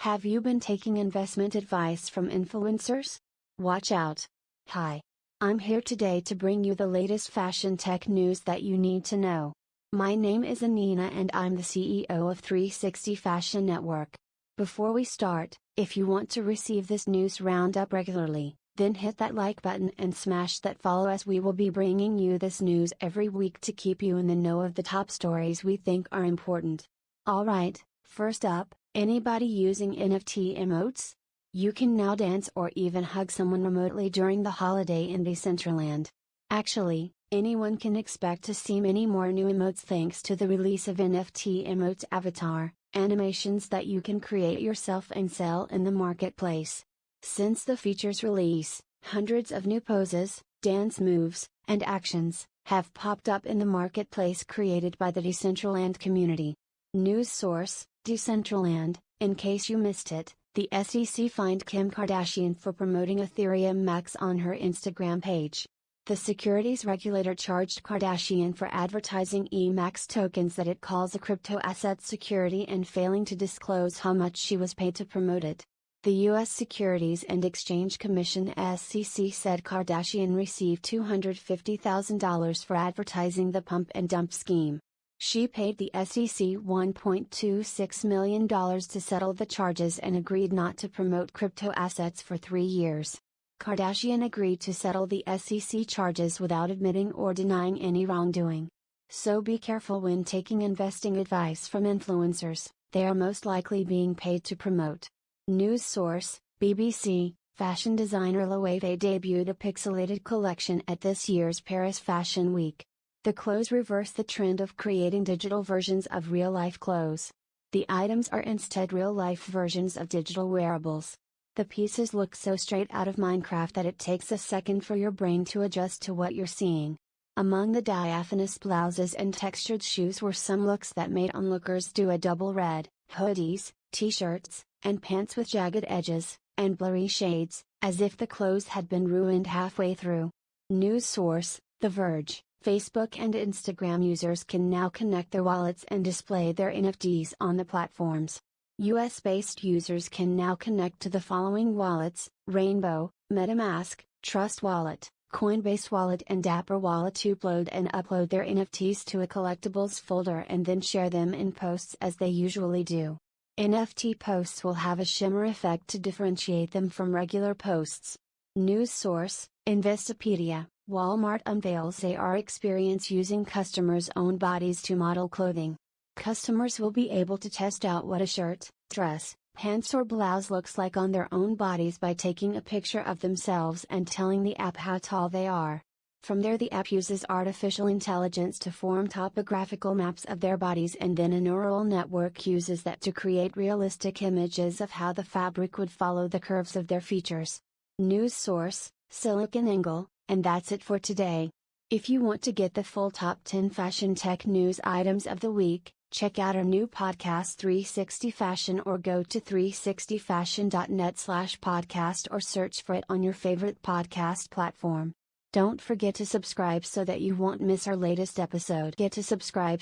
Have you been taking investment advice from influencers? Watch out. Hi. I'm here today to bring you the latest fashion tech news that you need to know. My name is Anina and I'm the CEO of 360 Fashion Network. Before we start, if you want to receive this news roundup regularly, then hit that like button and smash that follow as we will be bringing you this news every week to keep you in the know of the top stories we think are important. Alright, first up, Anybody using NFT emotes? You can now dance or even hug someone remotely during the holiday in Decentraland. Actually, anyone can expect to see many more new emotes thanks to the release of NFT Emotes Avatar, animations that you can create yourself and sell in the marketplace. Since the feature's release, hundreds of new poses, dance moves, and actions have popped up in the marketplace created by the Decentraland community. News source Decentraland, in case you missed it, the SEC fined Kim Kardashian for promoting Ethereum Max on her Instagram page. The securities regulator charged Kardashian for advertising EMAX tokens that it calls a crypto asset security and failing to disclose how much she was paid to promote it. The U.S. Securities and Exchange Commission SEC said Kardashian received $250,000 for advertising the pump and dump scheme. She paid the SEC $1.26 million to settle the charges and agreed not to promote crypto assets for three years. Kardashian agreed to settle the SEC charges without admitting or denying any wrongdoing. So be careful when taking investing advice from influencers, they are most likely being paid to promote. News source BBC Fashion designer Loewe debuted a pixelated collection at this year's Paris Fashion Week. The clothes reverse the trend of creating digital versions of real life clothes. The items are instead real life versions of digital wearables. The pieces look so straight out of Minecraft that it takes a second for your brain to adjust to what you're seeing. Among the diaphanous blouses and textured shoes were some looks that made onlookers do a double red, hoodies, t-shirts, and pants with jagged edges, and blurry shades, as if the clothes had been ruined halfway through. News source, The Verge. Facebook and Instagram users can now connect their wallets and display their NFTs on the platforms. US based users can now connect to the following wallets Rainbow, MetaMask, Trust Wallet, Coinbase Wallet, and Dapper Wallet to upload and upload their NFTs to a collectibles folder and then share them in posts as they usually do. NFT posts will have a shimmer effect to differentiate them from regular posts. News source Investopedia Walmart unveils AR experience using customers' own bodies to model clothing. Customers will be able to test out what a shirt, dress, pants or blouse looks like on their own bodies by taking a picture of themselves and telling the app how tall they are. From there the app uses artificial intelligence to form topographical maps of their bodies and then a neural network uses that to create realistic images of how the fabric would follow the curves of their features. News source, SiliconANGLE, and that's it for today. If you want to get the full top 10 fashion tech news items of the week, check out our new podcast 360 Fashion or go to 360fashion.net slash podcast or search for it on your favorite podcast platform. Don't forget to subscribe so that you won't miss our latest episode. Get to subscribe